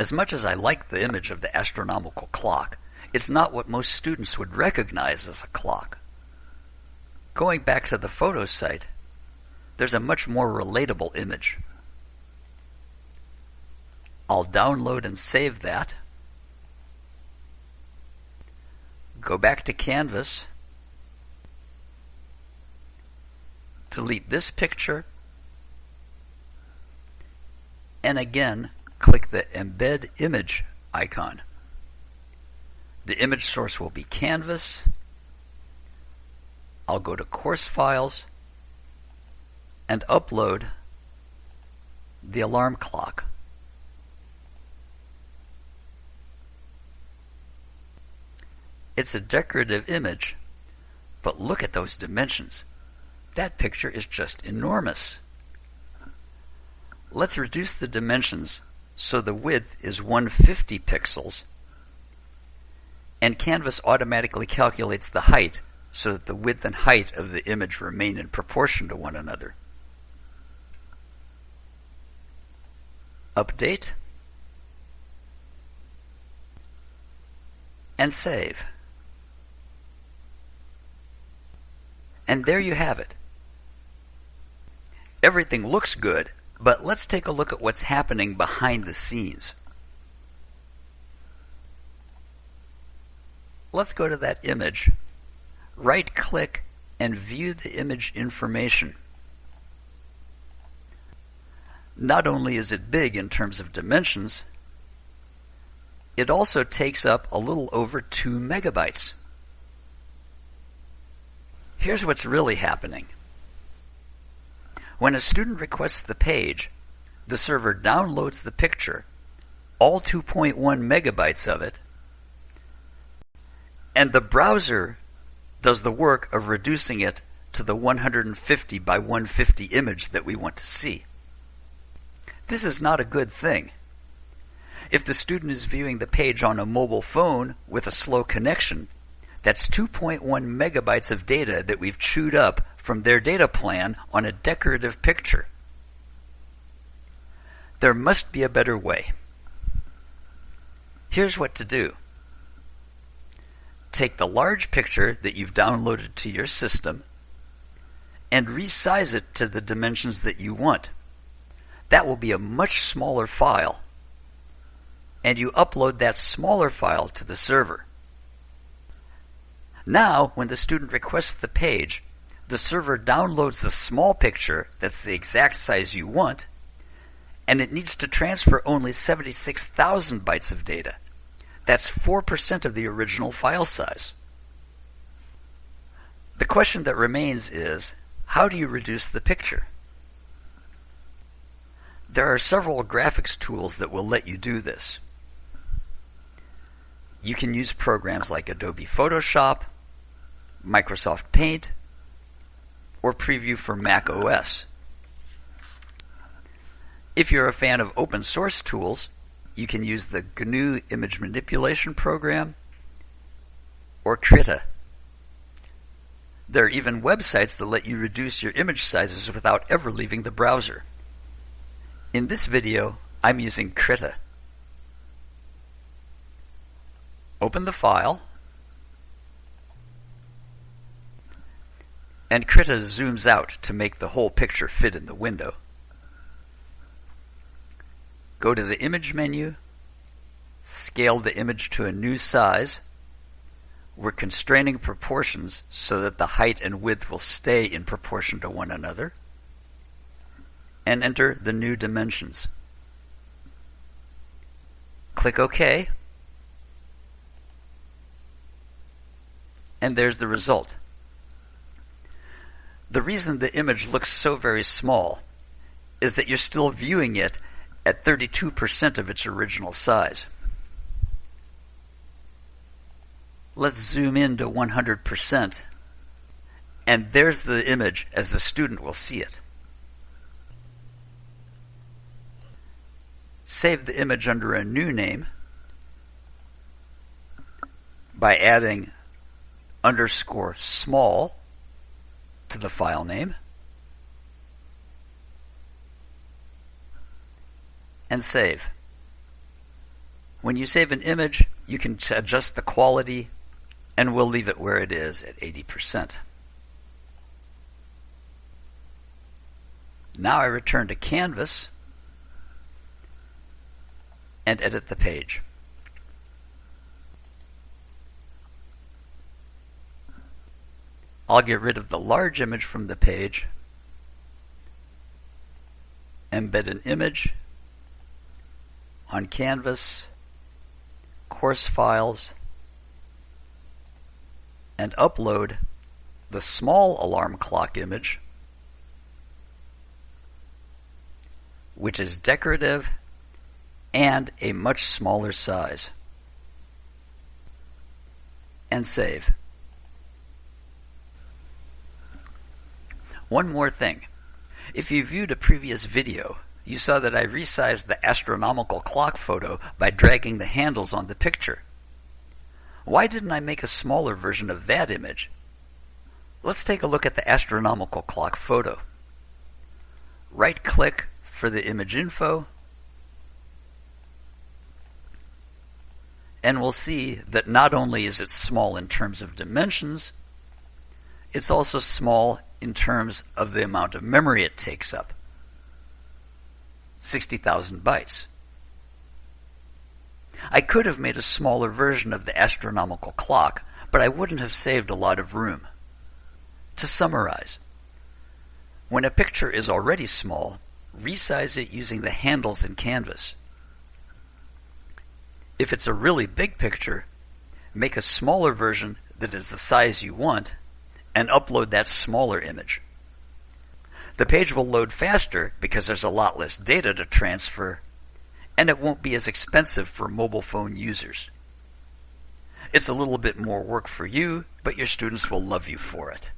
As much as I like the image of the astronomical clock, it's not what most students would recognize as a clock. Going back to the photo site, there's a much more relatable image. I'll download and save that. Go back to Canvas. Delete this picture. And again, click the Embed Image icon. The image source will be Canvas. I'll go to Course Files and upload the alarm clock. It's a decorative image, but look at those dimensions. That picture is just enormous. Let's reduce the dimensions so the width is 150 pixels and Canvas automatically calculates the height so that the width and height of the image remain in proportion to one another. Update and save. And there you have it. Everything looks good, but let's take a look at what's happening behind the scenes. Let's go to that image, right click and view the image information. Not only is it big in terms of dimensions, it also takes up a little over 2 megabytes. Here's what's really happening. When a student requests the page, the server downloads the picture, all 2.1 megabytes of it, and the browser does the work of reducing it to the 150 by 150 image that we want to see. This is not a good thing. If the student is viewing the page on a mobile phone with a slow connection, that's 2.1 megabytes of data that we've chewed up from their data plan on a decorative picture. There must be a better way. Here's what to do. Take the large picture that you've downloaded to your system and resize it to the dimensions that you want. That will be a much smaller file. And you upload that smaller file to the server. Now, when the student requests the page, the server downloads the small picture that's the exact size you want, and it needs to transfer only 76,000 bytes of data. That's 4% of the original file size. The question that remains is, how do you reduce the picture? There are several graphics tools that will let you do this. You can use programs like Adobe Photoshop, Microsoft Paint, or Preview for Mac OS. If you're a fan of open source tools, you can use the GNU image manipulation program or Krita. There are even websites that let you reduce your image sizes without ever leaving the browser. In this video, I'm using Krita. Open the file, and Krita zooms out to make the whole picture fit in the window. Go to the image menu, scale the image to a new size. We're constraining proportions so that the height and width will stay in proportion to one another. And enter the new dimensions. Click OK. And there's the result. The reason the image looks so very small is that you're still viewing it at 32% of its original size. Let's zoom in to 100%. And there's the image as the student will see it. Save the image under a new name by adding underscore small to the file name. and save. When you save an image, you can adjust the quality and we'll leave it where it is at 80%. Now I return to Canvas and edit the page. I'll get rid of the large image from the page, embed an image on Canvas, course files, and upload the small alarm clock image, which is decorative and a much smaller size. And save. One more thing. If you viewed a previous video, you saw that I resized the astronomical clock photo by dragging the handles on the picture. Why didn't I make a smaller version of that image? Let's take a look at the astronomical clock photo. Right click for the image info and we'll see that not only is it small in terms of dimensions, it's also small in terms of the amount of memory it takes up. 60,000 bytes. I could have made a smaller version of the astronomical clock, but I wouldn't have saved a lot of room. To summarize, when a picture is already small, resize it using the handles in Canvas. If it's a really big picture, make a smaller version that is the size you want and upload that smaller image. The page will load faster because there's a lot less data to transfer and it won't be as expensive for mobile phone users. It's a little bit more work for you, but your students will love you for it.